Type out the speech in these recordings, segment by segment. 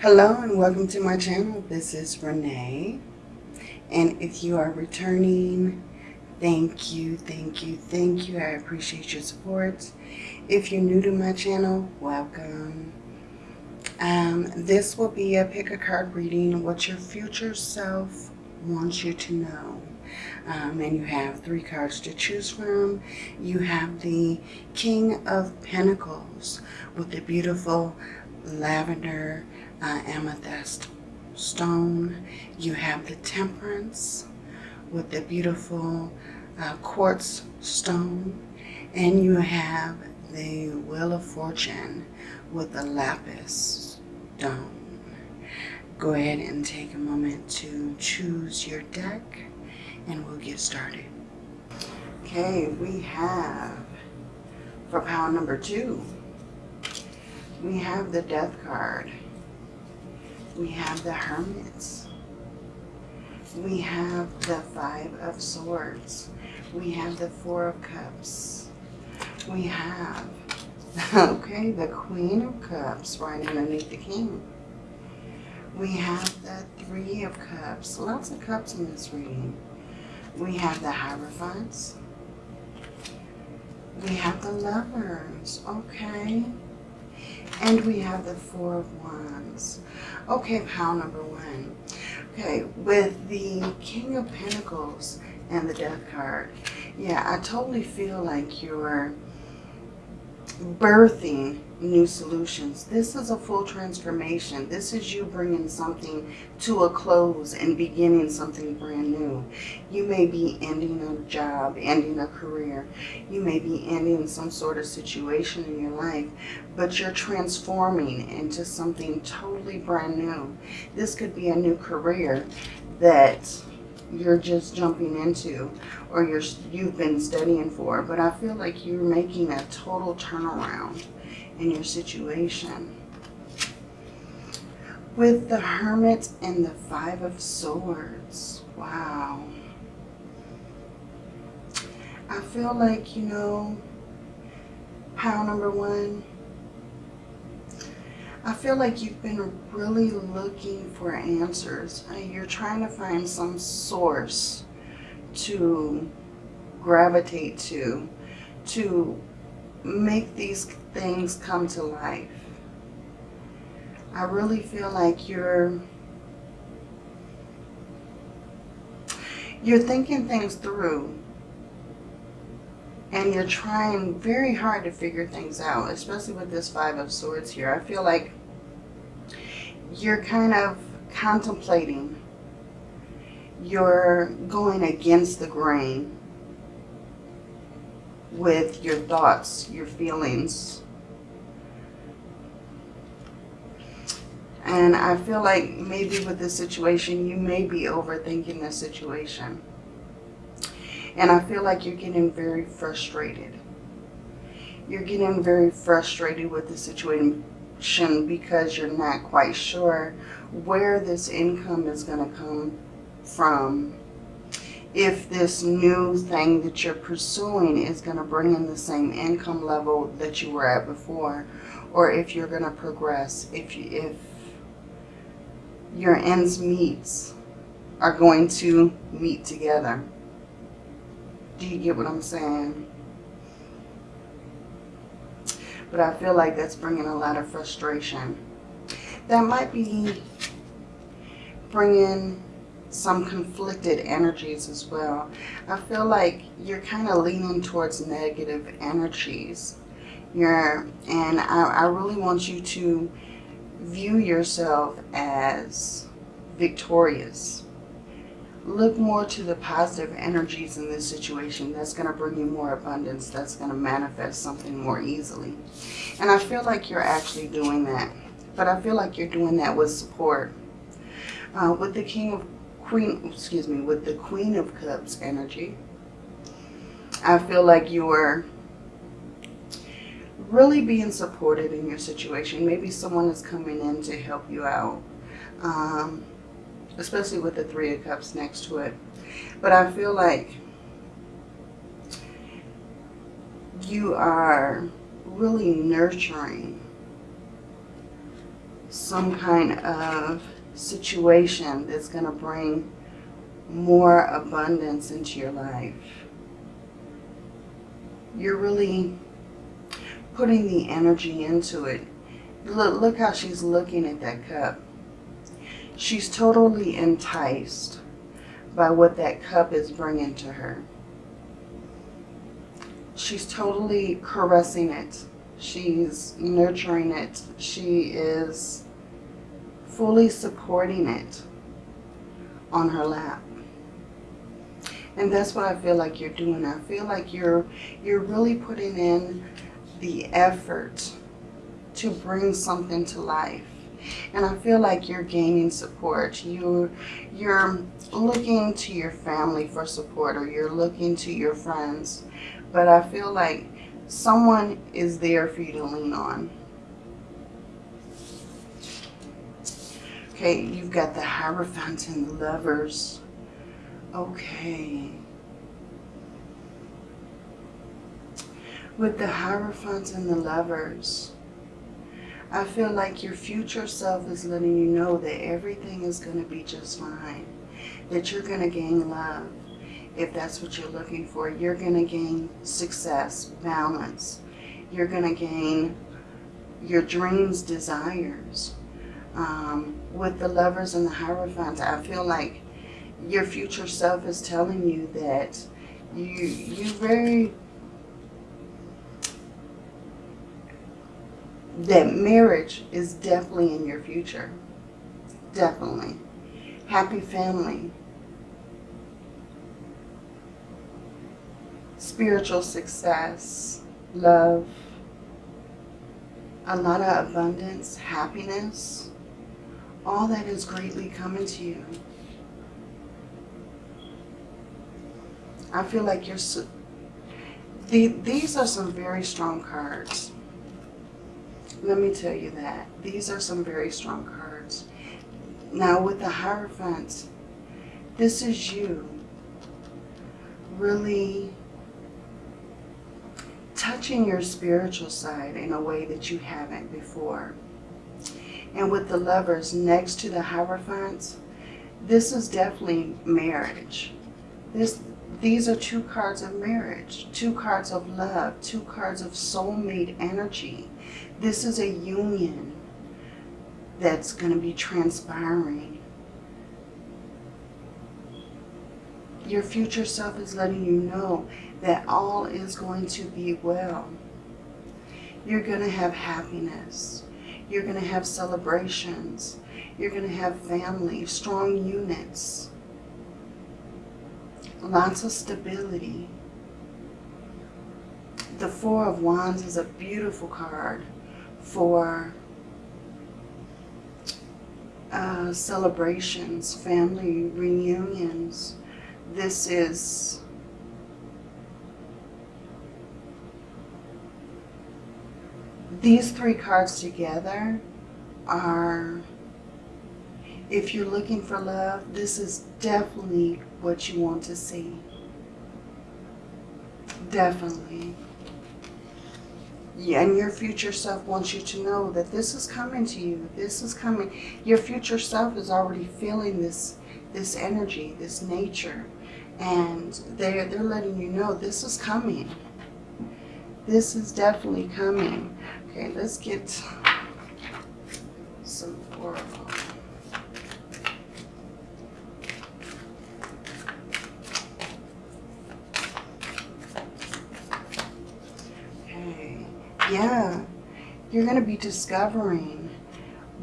Hello and welcome to my channel. This is Renee. And if you are returning, thank you, thank you, thank you. I appreciate your support. If you're new to my channel, welcome. Um, this will be a pick a card reading, what your future self wants you to know. Um, and you have three cards to choose from. You have the King of Pentacles with the beautiful lavender uh, amethyst stone. You have the Temperance with the beautiful uh, quartz stone. And you have the Wheel of Fortune with the lapis stone. Go ahead and take a moment to choose your deck and we'll get started. Okay, we have for pile number two, we have the death card. We have the hermits. We have the five of swords. We have the four of cups. We have, okay, the queen of cups right underneath the king. We have the three of cups. Lots of cups in this reading. We have the Hierophants. We have the Lovers, okay. And we have the Four of Wands. Okay, pile number one. Okay, with the King of Pentacles and the Death card, yeah, I totally feel like you're birthing new solutions. This is a full transformation. This is you bringing something to a close and beginning something brand new. You may be ending a job, ending a career. You may be ending some sort of situation in your life, but you're transforming into something totally brand new. This could be a new career that you're just jumping into or you're, you've been studying for. But I feel like you're making a total turnaround in your situation. With the Hermit and the Five of Swords. Wow. I feel like, you know, pile number one, I feel like you've been really looking for answers. You're trying to find some source to gravitate to, to make these things come to life. I really feel like you're you're thinking things through and you're trying very hard to figure things out, especially with this Five of Swords here. I feel like you're kind of contemplating. You're going against the grain with your thoughts, your feelings. And I feel like maybe with this situation, you may be overthinking the situation. And I feel like you're getting very frustrated. You're getting very frustrated with the situation because you're not quite sure where this income is going to come from. If this new thing that you're pursuing is going to bring in the same income level that you were at before, or if you're going to progress, if, you, if your ends meets are going to meet together. Do you get what I'm saying? But I feel like that's bringing a lot of frustration. That might be bringing some conflicted energies as well. I feel like you're kind of leaning towards negative energies. You're, and I, I really want you to view yourself as victorious look more to the positive energies in this situation. That's going to bring you more abundance. That's going to manifest something more easily. And I feel like you're actually doing that. But I feel like you're doing that with support. Uh, with the King of Queen, excuse me, with the Queen of Cups energy, I feel like you are really being supported in your situation. Maybe someone is coming in to help you out. Um, especially with the Three of Cups next to it. But I feel like you are really nurturing some kind of situation that's going to bring more abundance into your life. You're really putting the energy into it. Look, look how she's looking at that cup. She's totally enticed by what that cup is bringing to her. She's totally caressing it. She's nurturing it. She is fully supporting it on her lap. And that's what I feel like you're doing. I feel like you're you're really putting in the effort to bring something to life. And I feel like you're gaining support. You're, you're looking to your family for support or you're looking to your friends. But I feel like someone is there for you to lean on. Okay, you've got the Hierophant and the Lovers. Okay. With the Hierophant and the Lovers, I feel like your future self is letting you know that everything is going to be just fine. That you're going to gain love if that's what you're looking for. You're going to gain success, balance. You're going to gain your dreams, desires. Um, with the lovers and the hierophant, I feel like your future self is telling you that you you very that marriage is definitely in your future. Definitely. Happy family. Spiritual success. Love. A lot of abundance. Happiness. All that is greatly coming to you. I feel like you're... The, these are some very strong cards. Let me tell you that. These are some very strong cards. Now with the Hierophant, this is you really touching your spiritual side in a way that you haven't before. And with the lovers next to the Hierophant, this is definitely marriage. This these are two cards of marriage, two cards of love, two cards of soulmate energy. This is a union that's going to be transpiring. Your future self is letting you know that all is going to be well. You're going to have happiness. You're going to have celebrations. You're going to have family, strong units lots of stability. The Four of Wands is a beautiful card for uh, celebrations, family reunions. This is these three cards together are if you're looking for love, this is definitely what you want to see. Definitely. And your future self wants you to know that this is coming to you. This is coming. Your future self is already feeling this this energy, this nature. And they're, they're letting you know this is coming. This is definitely coming. Okay, let's get some oracle. Yeah, you're going to be discovering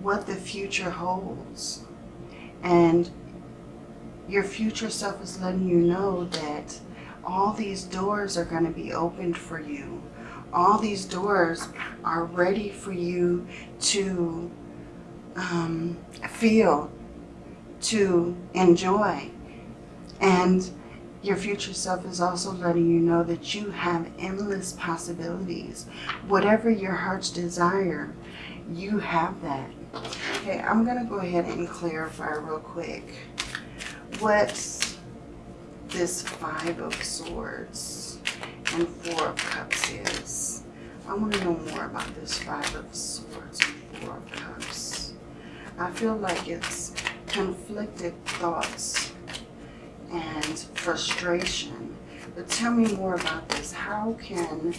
what the future holds. And your future self is letting you know that all these doors are going to be opened for you. All these doors are ready for you to um, feel, to enjoy. And your future self is also letting you know that you have endless possibilities. Whatever your heart's desire, you have that. Okay, I'm going to go ahead and clarify real quick what this Five of Swords and Four of Cups is. I want to know more about this Five of Swords and Four of Cups. I feel like it's conflicted thoughts and frustration. But tell me more about this. How can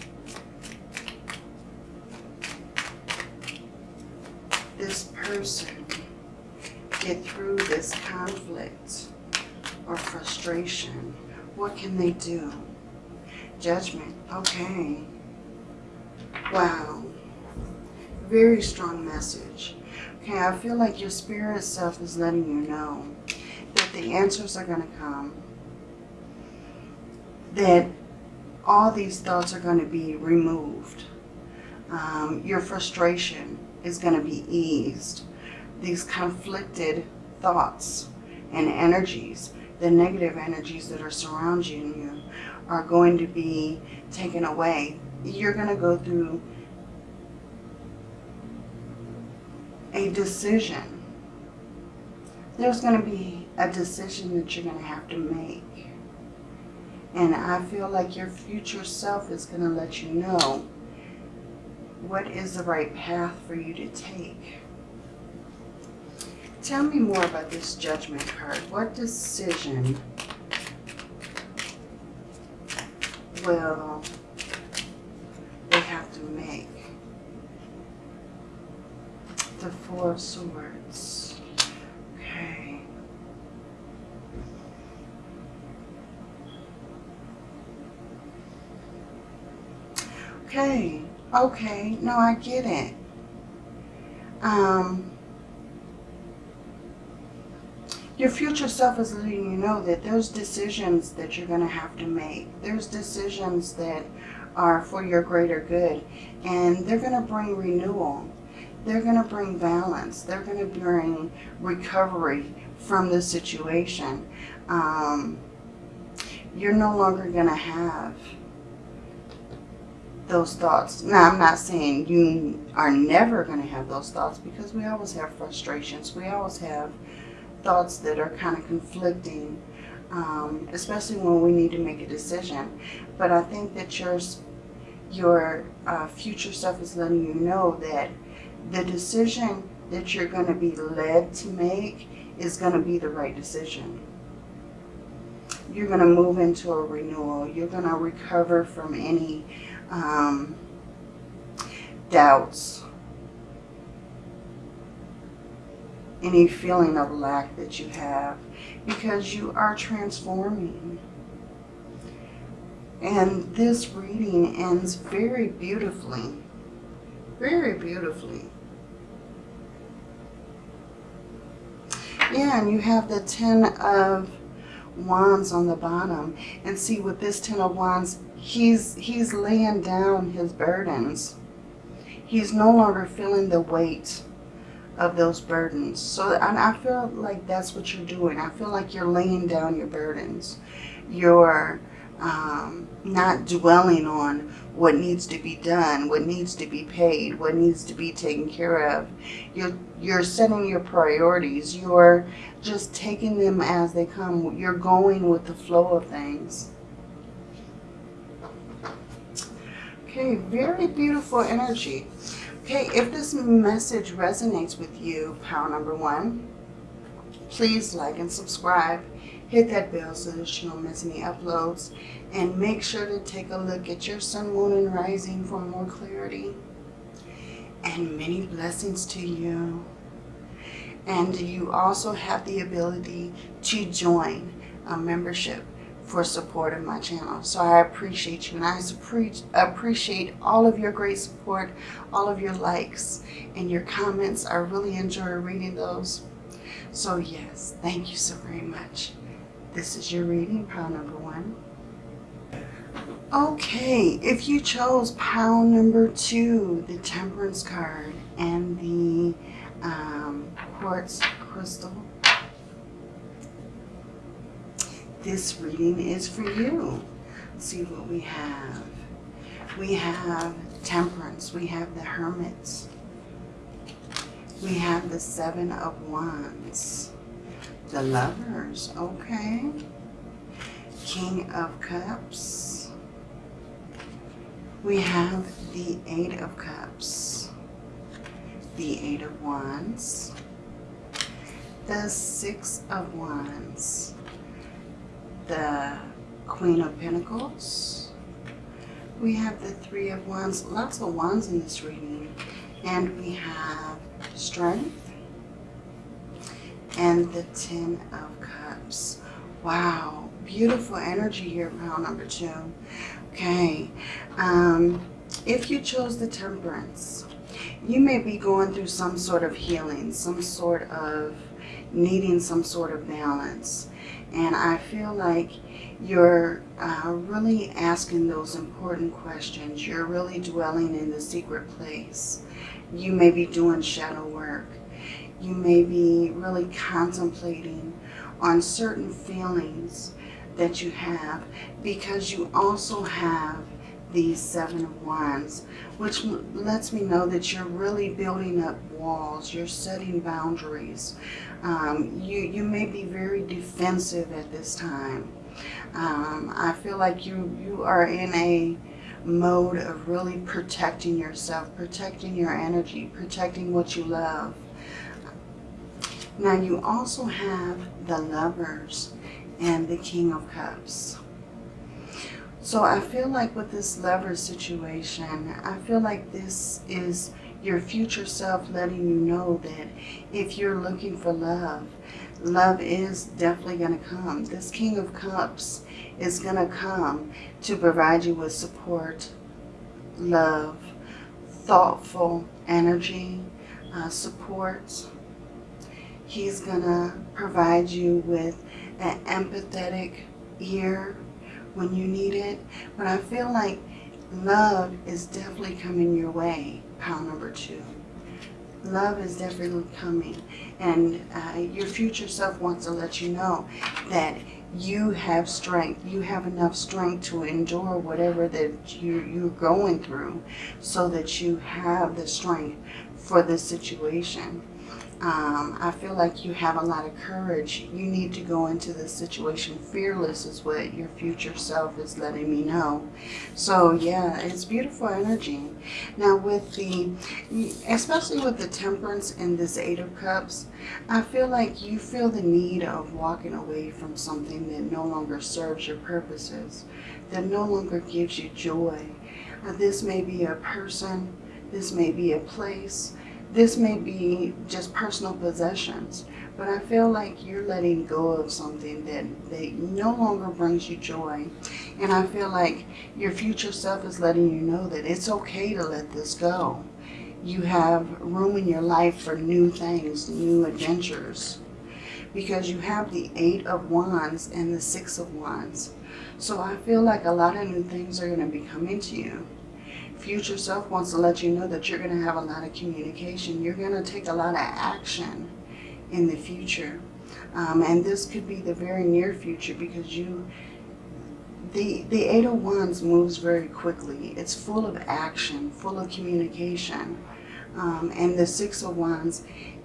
this person get through this conflict or frustration? What can they do? Judgment. Okay. Wow. Very strong message. Okay, I feel like your spirit self is letting you know that the answers are going to come. That all these thoughts are going to be removed. Um, your frustration is going to be eased. These conflicted thoughts and energies, the negative energies that are surrounding you, are going to be taken away. You're going to go through a decision. There's going to be a decision that you're going to have to make. And I feel like your future self is going to let you know what is the right path for you to take. Tell me more about this judgment card. What decision will they have to make? The Four of Swords. Okay. Okay. Okay. No, I get it. Um, your future self is letting you know that there's decisions that you're going to have to make. There's decisions that are for your greater good. And they're going to bring renewal. They're going to bring balance. They're going to bring recovery from the situation. Um, you're no longer going to have those thoughts. Now, I'm not saying you are never going to have those thoughts because we always have frustrations. We always have thoughts that are kind of conflicting, um, especially when we need to make a decision. But I think that your, your uh, future self is letting you know that the decision that you're going to be led to make is going to be the right decision. You're going to move into a renewal. You're going to recover from any um, doubts, any feeling of lack that you have because you are transforming. And this reading ends very beautifully. Very beautifully. Yeah, and you have the Ten of Wands on the bottom. And see, with this Ten of Wands, he's, he's laying down his burdens. He's no longer feeling the weight of those burdens. So and I feel like that's what you're doing. I feel like you're laying down your burdens. You're um, not dwelling on what needs to be done, what needs to be paid, what needs to be taken care of. You're, you're setting your priorities. You're just taking them as they come. You're going with the flow of things. Okay, very beautiful energy. Okay, if this message resonates with you, power number one, please like and subscribe. Hit that bell so that you don't miss any uploads. And make sure to take a look at your sun, moon, and rising for more clarity. And many blessings to you. And you also have the ability to join a membership for support of my channel. So I appreciate you and I appreciate all of your great support, all of your likes and your comments. I really enjoy reading those. So yes, thank you so very much. This is your reading, pile number one. Okay, if you chose pile number two, the temperance card and the um, quartz crystal, this reading is for you. Let's see what we have. We have temperance. We have the hermits. We have the seven of wands. The lovers, okay. King of cups. We have the eight of cups. The eight of wands. the Six of Wands, the Queen of Pentacles. We have the Three of Wands, lots of wands in this reading. And we have Strength and the Ten of Cups. Wow, beautiful energy here, pile number two. Okay, um, if you chose the Temperance, you may be going through some sort of healing, some sort of needing some sort of balance. And I feel like you're uh, really asking those important questions. You're really dwelling in the secret place. You may be doing shadow work. You may be really contemplating on certain feelings that you have because you also have these seven of wands which lets me know that you're really building up walls you're setting boundaries. Um, you you may be very defensive at this time. Um, I feel like you you are in a mode of really protecting yourself protecting your energy protecting what you love. Now you also have the lovers and the king of cups so I feel like with this lover situation, I feel like this is your future self letting you know that if you're looking for love, love is definitely going to come. This King of Cups is going to come to provide you with support, love, thoughtful energy, uh, support. He's going to provide you with an empathetic ear when you need it. But I feel like love is definitely coming your way, pile number two. Love is definitely coming. And uh, your future self wants to let you know that you have strength. You have enough strength to endure whatever that you, you're going through so that you have the strength for this situation. Um, I feel like you have a lot of courage. You need to go into this situation fearless is what your future self is letting me know. So yeah, it's beautiful energy. Now with the, especially with the temperance and this eight of cups, I feel like you feel the need of walking away from something that no longer serves your purposes, that no longer gives you joy. Uh, this may be a person, this may be a place, this may be just personal possessions, but I feel like you're letting go of something that, that no longer brings you joy. And I feel like your future self is letting you know that it's okay to let this go. You have room in your life for new things, new adventures. Because you have the Eight of Wands and the Six of Wands. So I feel like a lot of new things are going to be coming to you future self wants to let you know that you're going to have a lot of communication. You're going to take a lot of action in the future. Um, and this could be the very near future because you, the, the Eight of Wands moves very quickly. It's full of action, full of communication. Um, and the Six of Wands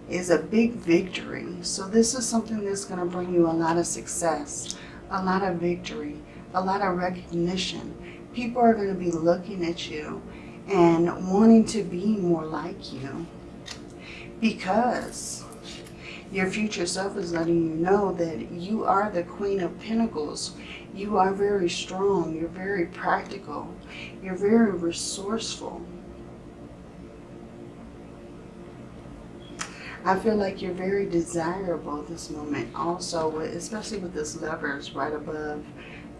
is a big victory. So this is something that's going to bring you a lot of success, a lot of victory, a lot of recognition people are going to be looking at you and wanting to be more like you because your future self is letting you know that you are the Queen of Pentacles. You are very strong. You're very practical. You're very resourceful. I feel like you're very desirable this moment. Also, especially with this lovers right above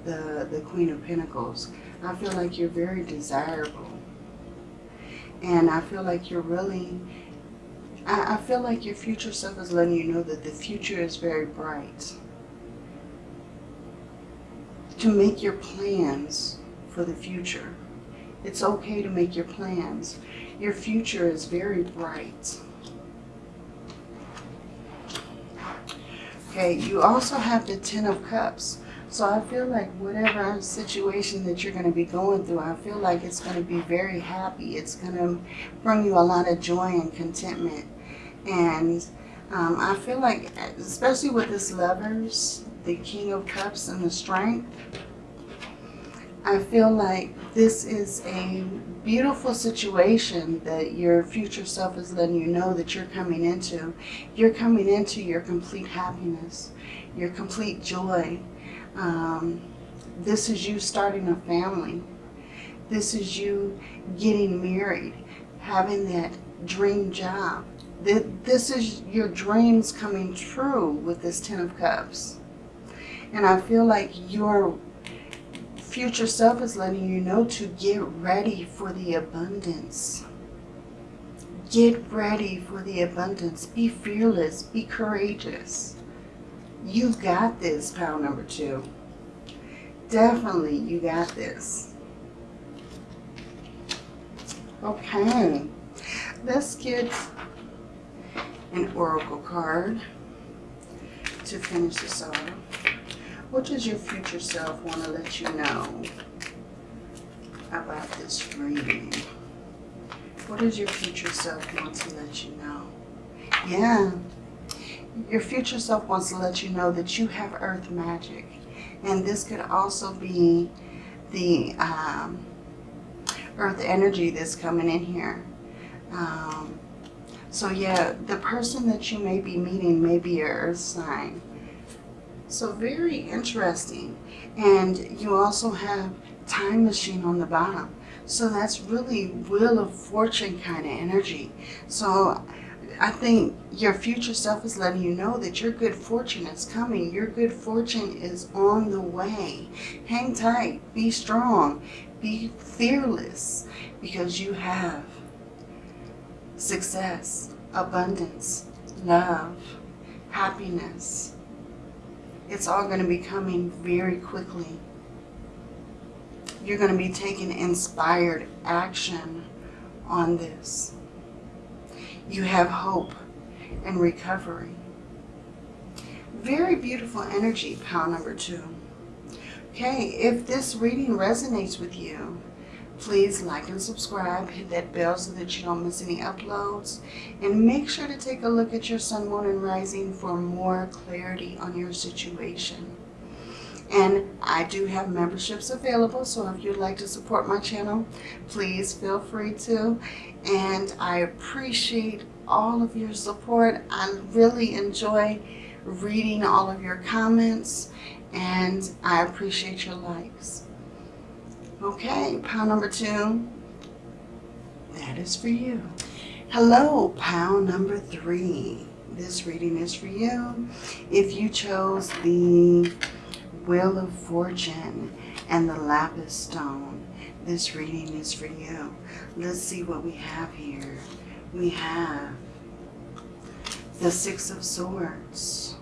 the, the Queen of Pentacles. I feel like you're very desirable. And I feel like you're really, I, I feel like your future self is letting you know that the future is very bright. To make your plans for the future. It's okay to make your plans. Your future is very bright. Okay, you also have the Ten of Cups. So I feel like whatever situation that you're going to be going through, I feel like it's going to be very happy. It's going to bring you a lot of joy and contentment. And um, I feel like, especially with this lovers, the King of Cups and the Strength, I feel like this is a beautiful situation that your future self is letting you know that you're coming into. You're coming into your complete happiness, your complete joy. Um, this is you starting a family. This is you getting married, having that dream job. This is your dreams coming true with this Ten of Cups. And I feel like your future self is letting you know to get ready for the abundance. Get ready for the abundance. Be fearless. Be courageous. You've got this, pile number two. Definitely, you got this. Okay. Let's get an oracle card to finish this off. What does your future self want to let you know about this reading? What does your future self want to let you know? Yeah. Your future self wants to let you know that you have earth magic. And this could also be the um, earth energy that's coming in here. Um, so yeah, the person that you may be meeting may be your earth sign. So very interesting. And you also have time machine on the bottom. So that's really wheel of fortune kind of energy. So I think your future self is letting you know that your good fortune is coming. Your good fortune is on the way. Hang tight. Be strong. Be fearless because you have success, abundance, love, happiness, it's all going to be coming very quickly. You're going to be taking inspired action on this. You have hope and recovery. Very beautiful energy, pile number two. Okay, if this reading resonates with you, Please like and subscribe, hit that bell so that you don't miss any uploads. And make sure to take a look at your sun, moon, and rising for more clarity on your situation. And I do have memberships available, so if you'd like to support my channel, please feel free to. And I appreciate all of your support. I really enjoy reading all of your comments, and I appreciate your likes. Okay, pound number two. That is for you. Hello, pound number three. This reading is for you. If you chose the Wheel of Fortune and the Lapis Stone, this reading is for you. Let's see what we have here. We have the Six of Swords.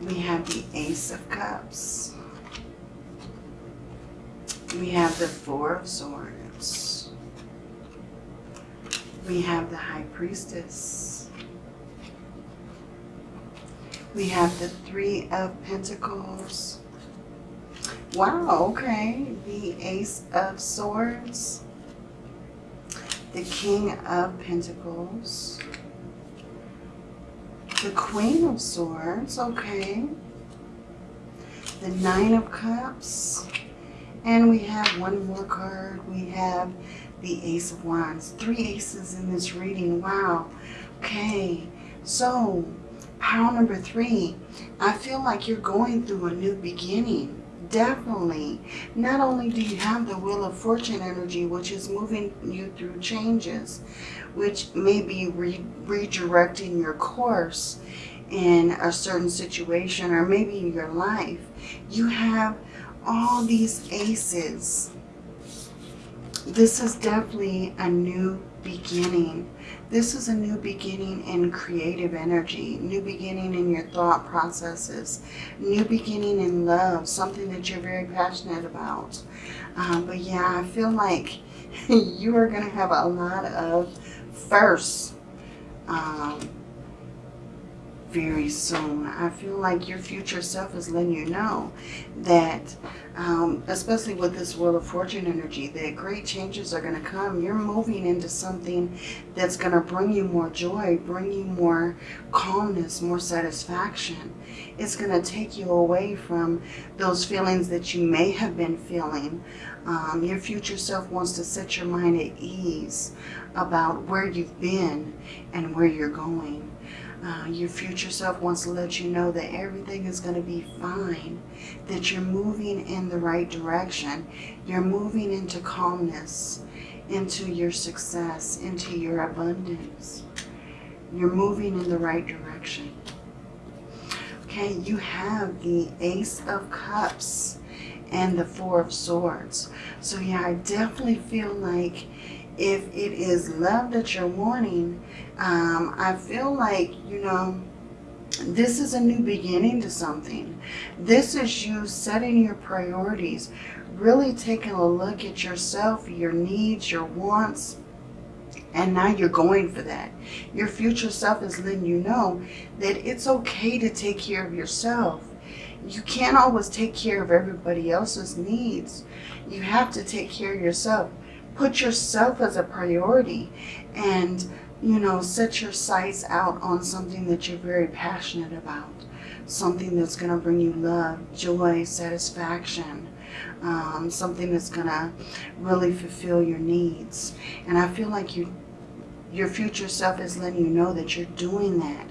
We have the Ace of Cups we have the Four of Swords. We have the High Priestess. We have the Three of Pentacles. Wow, okay. The Ace of Swords. The King of Pentacles. The Queen of Swords, okay. The Nine of Cups. And we have one more card. We have the Ace of Wands. Three aces in this reading. Wow. Okay. So, pile number three. I feel like you're going through a new beginning. Definitely. Not only do you have the Wheel of Fortune energy, which is moving you through changes, which may be re redirecting your course in a certain situation or maybe in your life. You have all these aces. This is definitely a new beginning. This is a new beginning in creative energy, new beginning in your thought processes, new beginning in love, something that you're very passionate about. Um, but yeah, I feel like you are going to have a lot of firsts um, very soon. I feel like your future self is letting you know that, um, especially with this Wheel of Fortune energy, that great changes are going to come. You're moving into something that's going to bring you more joy, bring you more calmness, more satisfaction. It's going to take you away from those feelings that you may have been feeling. Um, your future self wants to set your mind at ease about where you've been and where you're going. Uh, your future self wants to let you know that everything is going to be fine, that you're moving in the right direction. You're moving into calmness, into your success, into your abundance. You're moving in the right direction. Okay, you have the Ace of Cups and the Four of Swords. So yeah, I definitely feel like if it is love that you're wanting, um, I feel like, you know, this is a new beginning to something. This is you setting your priorities, really taking a look at yourself, your needs, your wants, and now you're going for that. Your future self is letting you know that it's okay to take care of yourself. You can't always take care of everybody else's needs. You have to take care of yourself. Put yourself as a priority and, you know, set your sights out on something that you're very passionate about. Something that's going to bring you love, joy, satisfaction. Um, something that's going to really fulfill your needs. And I feel like you your future self is letting you know that you're doing that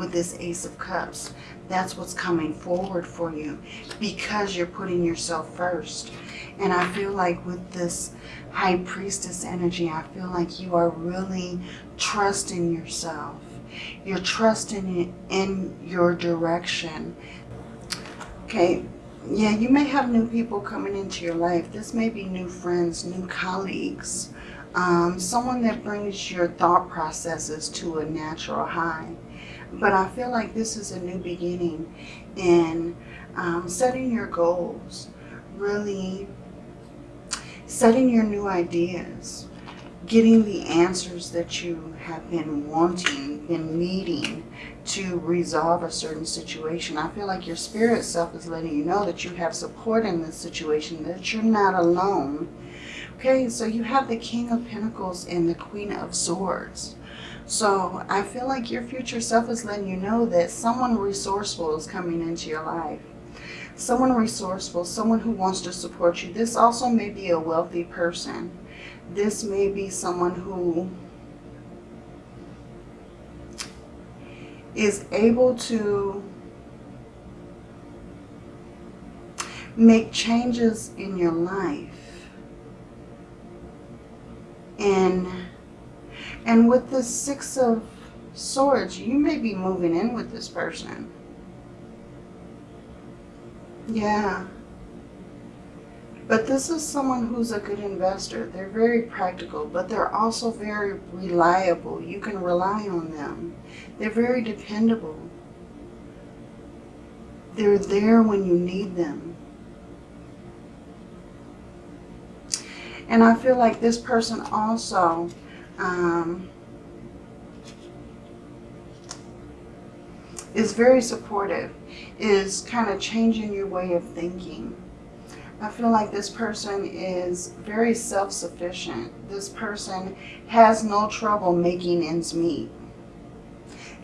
with this Ace of Cups. That's what's coming forward for you because you're putting yourself first. And I feel like with this High Priestess energy, I feel like you are really trusting yourself. You're trusting in your direction. Okay, yeah, you may have new people coming into your life. This may be new friends, new colleagues, um, someone that brings your thought processes to a natural high. But I feel like this is a new beginning in um, setting your goals, really setting your new ideas, getting the answers that you have been wanting, been needing to resolve a certain situation. I feel like your spirit self is letting you know that you have support in this situation, that you're not alone, Okay, so you have the King of Pentacles and the Queen of Swords. So I feel like your future self is letting you know that someone resourceful is coming into your life. Someone resourceful, someone who wants to support you. This also may be a wealthy person. This may be someone who is able to make changes in your life and and with the six of swords you may be moving in with this person yeah but this is someone who's a good investor. They're very practical, but they're also very reliable. You can rely on them. They're very dependable. They're there when you need them. And I feel like this person also um, is very supportive, is kind of changing your way of thinking. I feel like this person is very self-sufficient. This person has no trouble making ends meet.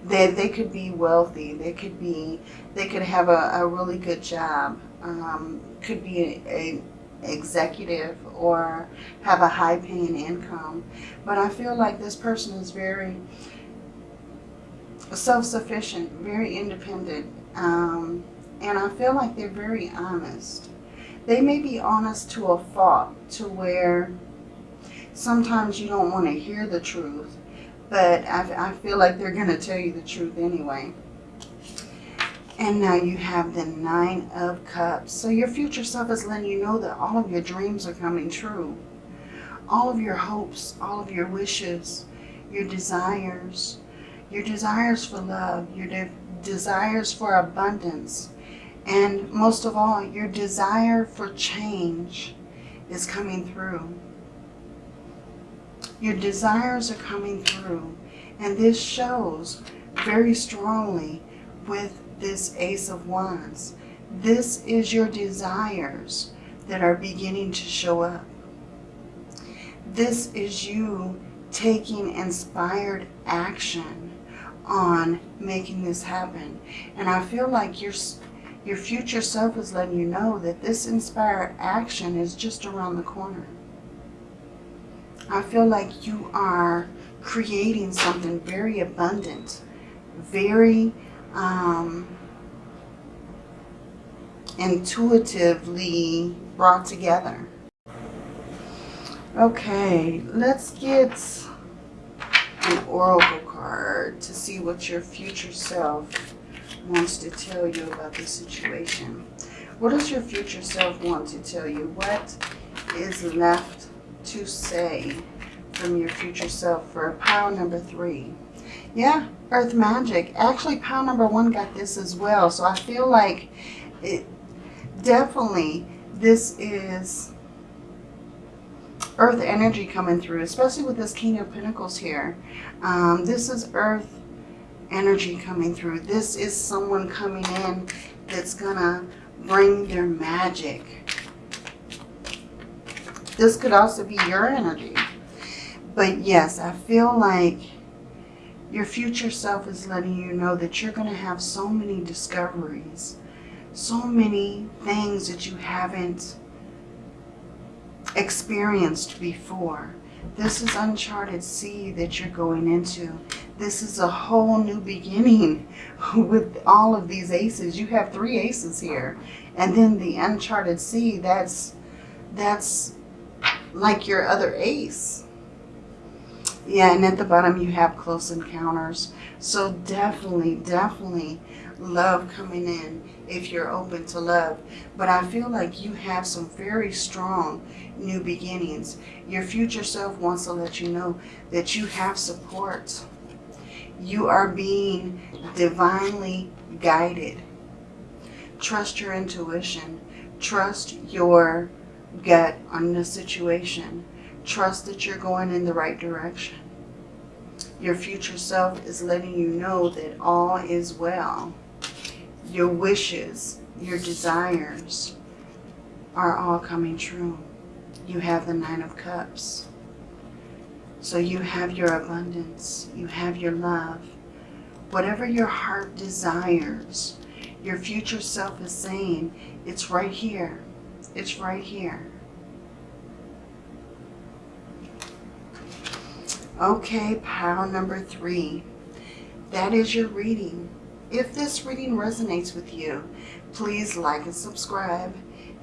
They, they could be wealthy. They could be, they could have a, a really good job. Um, could be a, a executive or have a high paying income. But I feel like this person is very self-sufficient, very independent. Um, and I feel like they're very honest. They may be honest to a fault to where sometimes you don't want to hear the truth. But I, I feel like they're going to tell you the truth anyway. And now you have the Nine of Cups. So your future self is letting you know that all of your dreams are coming true. All of your hopes, all of your wishes, your desires, your desires for love, your de desires for abundance, and most of all, your desire for change is coming through. Your desires are coming through. And this shows very strongly with this Ace of Wands. This is your desires that are beginning to show up. This is you taking inspired action on making this happen. And I feel like your, your future self is letting you know that this inspired action is just around the corner. I feel like you are creating something very abundant, very um, intuitively brought together. Okay, let's get an oracle card to see what your future self wants to tell you about the situation. What does your future self want to tell you? What is left to say from your future self for pile number three? Yeah, Earth Magic. Actually, pile number one got this as well. So I feel like it definitely this is earth energy coming through, especially with this King of Pentacles here. Um, this is earth energy coming through. This is someone coming in that's going to bring their magic. This could also be your energy. But yes, I feel like your future self is letting you know that you're going to have so many discoveries, so many things that you haven't experienced before. This is uncharted sea that you're going into. This is a whole new beginning with all of these aces. You have three aces here. And then the uncharted sea, that's, that's like your other ace. Yeah, and at the bottom you have close encounters. So definitely, definitely love coming in if you're open to love. But I feel like you have some very strong new beginnings. Your future self wants to let you know that you have support. You are being divinely guided. Trust your intuition. Trust your gut on the situation. Trust that you're going in the right direction. Your future self is letting you know that all is well. Your wishes, your desires are all coming true you have the Nine of Cups. So you have your abundance, you have your love. Whatever your heart desires, your future self is saying, it's right here. It's right here. Okay, pile number three. That is your reading. If this reading resonates with you, please like and subscribe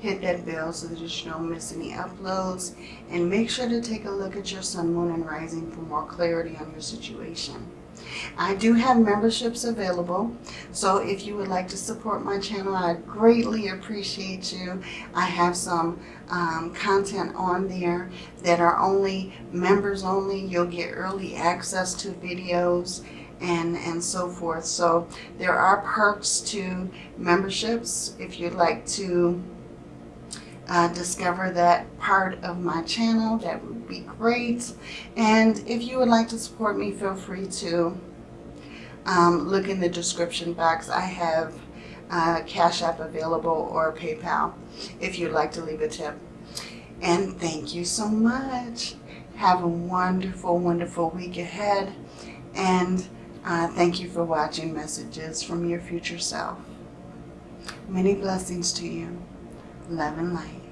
hit that bell so that you don't miss any uploads and make sure to take a look at your sun moon and rising for more clarity on your situation I do have memberships available so if you would like to support my channel I greatly appreciate you. I have some um, content on there that are only members only. You'll get early access to videos and and so forth. So there are perks to memberships if you'd like to uh, discover that part of my channel, that would be great. And if you would like to support me, feel free to um, look in the description box. I have uh, Cash App available or PayPal if you'd like to leave a tip. And thank you so much. Have a wonderful, wonderful week ahead. And uh, thank you for watching Messages from Your Future Self. Many blessings to you love and light.